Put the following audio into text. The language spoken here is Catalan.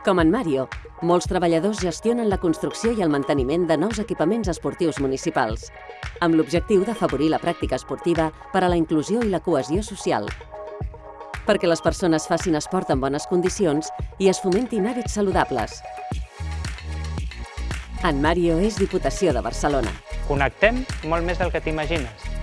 Com en Mario, molts treballadors gestionen la construcció i el manteniment de nous equipaments esportius municipals, amb l'objectiu d'afavorir la pràctica esportiva per a la inclusió i la cohesió social. Perquè les persones facin esport en bones condicions i es fomentin hàbits saludables. En Mario és Diputació de Barcelona. Connectem molt més del que t'imagines.